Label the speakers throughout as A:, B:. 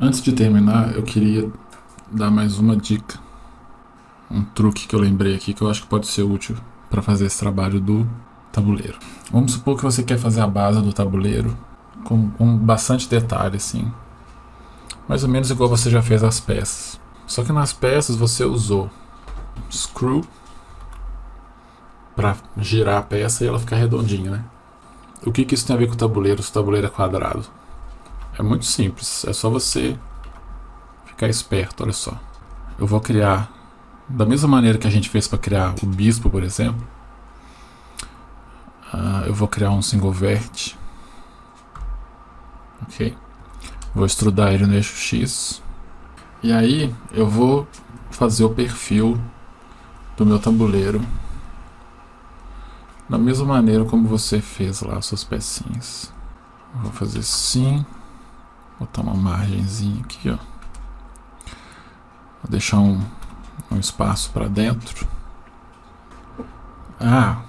A: Antes de terminar, eu queria dar mais uma dica. Um truque que eu lembrei aqui que eu acho que pode ser útil para fazer esse trabalho do tabuleiro. Vamos supor que você quer fazer a base do tabuleiro com, com bastante detalhe, assim. Mais ou menos igual você já fez as peças. Só que nas peças você usou screw para girar a peça e ela ficar redondinha, né? O que, que isso tem a ver com o tabuleiro se o tabuleiro é quadrado? É muito simples, é só você ficar esperto, olha só. Eu vou criar, da mesma maneira que a gente fez para criar o bispo, por exemplo, uh, eu vou criar um single vert, ok? Vou extrudar ele no eixo X, e aí eu vou fazer o perfil do meu tabuleiro da mesma maneira como você fez lá suas pecinhas. Vou fazer assim. Margenzinha aqui, ó. Vou deixar um, um espaço para dentro. Ah!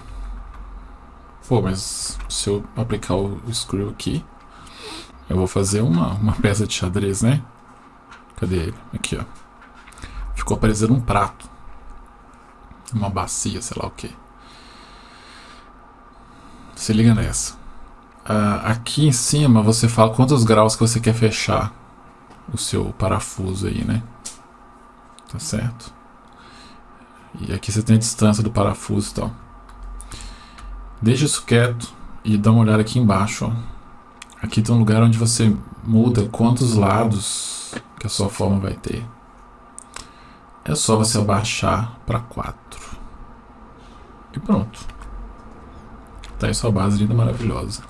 A: Pô, mas se eu aplicar o, o screw aqui, eu vou fazer uma, uma peça de xadrez, né? Cadê ele? Aqui, ó. Ficou parecendo um prato. Uma bacia, sei lá o que. Se liga nessa. Uh, aqui em cima você fala quantos graus que você quer fechar o seu parafuso aí, né? Tá certo? E aqui você tem a distância do parafuso e tal. Deixa isso quieto e dá uma olhada aqui embaixo, ó. Aqui tem um lugar onde você muda quantos lados que a sua forma vai ter. É só você abaixar para 4. E pronto. Tá aí sua base linda, maravilhosa.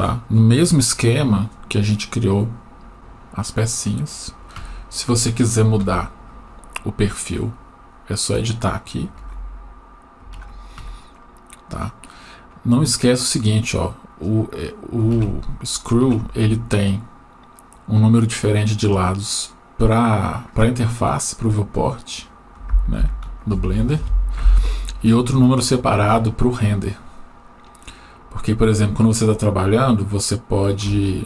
A: Tá? No mesmo esquema que a gente criou as pecinhas. Se você quiser mudar o perfil, é só editar aqui. Tá? Não esqueça o seguinte, ó, o, é, o screw ele tem um número diferente de lados para a interface, para o viewport né, do Blender e outro número separado para o render. Porque, por exemplo, quando você está trabalhando, você pode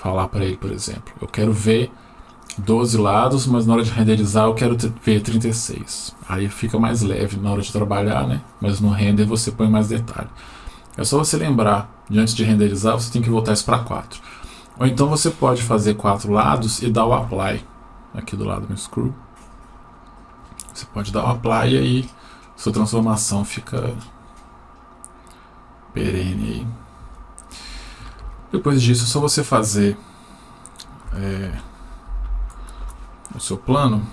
A: falar para ele, por exemplo, eu quero ver 12 lados, mas na hora de renderizar eu quero ver 36. Aí fica mais leve na hora de trabalhar, né? Mas no render você põe mais detalhe. É só você lembrar, de antes de renderizar, você tem que voltar isso para 4. Ou então você pode fazer quatro lados e dar o apply aqui do lado no screw. Você pode dar o apply e aí sua transformação fica perene. Depois disso, é só você fazer é, o seu plano.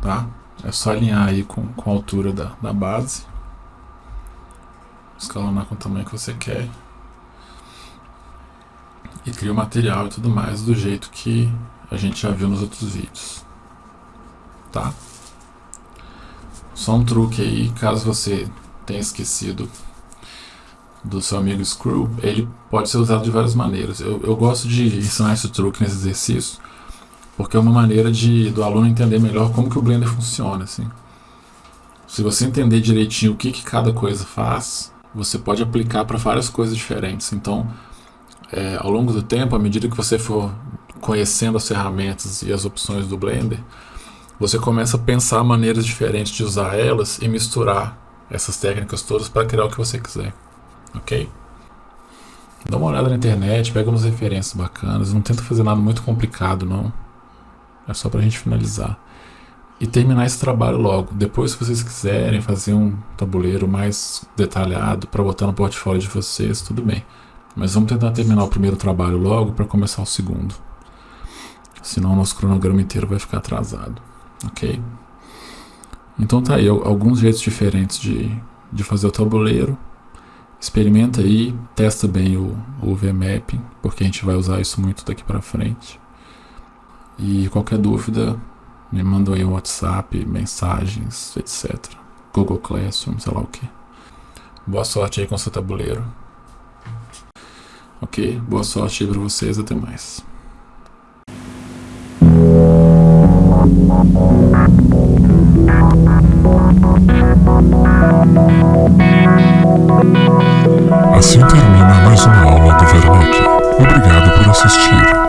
A: Tá? É só alinhar aí com, com a altura da, da base. Escalonar com o tamanho que você quer. E cria o material e tudo mais do jeito que a gente já viu nos outros vídeos. Tá? Só um truque aí, caso você tenha esquecido do seu amigo Screw, ele pode ser usado de várias maneiras. Eu, eu gosto de ensinar esse truque nesse exercício, porque é uma maneira de, do aluno entender melhor como que o Blender funciona. Assim. Se você entender direitinho o que, que cada coisa faz, você pode aplicar para várias coisas diferentes. Então, é, ao longo do tempo, à medida que você for conhecendo as ferramentas e as opções do Blender, você começa a pensar maneiras diferentes de usar elas e misturar essas técnicas todas para criar o que você quiser, ok? Dá uma olhada na internet, pega umas referências bacanas, não tenta fazer nada muito complicado não, é só para a gente finalizar. E terminar esse trabalho logo. Depois, se vocês quiserem fazer um tabuleiro mais detalhado para botar no portfólio de vocês, tudo bem. Mas vamos tentar terminar o primeiro trabalho logo para começar o segundo senão o nosso cronograma inteiro vai ficar atrasado, ok? Então tá aí, alguns jeitos diferentes de, de fazer o tabuleiro, experimenta aí, testa bem o, o VMapping, porque a gente vai usar isso muito daqui para frente. E qualquer dúvida, me manda aí um WhatsApp, mensagens, etc. Google Classroom, sei lá o que. Boa sorte aí com seu tabuleiro. Ok? Boa sorte aí pra vocês, até mais. Assim termina mais uma aula do Vernock. Obrigado por assistir.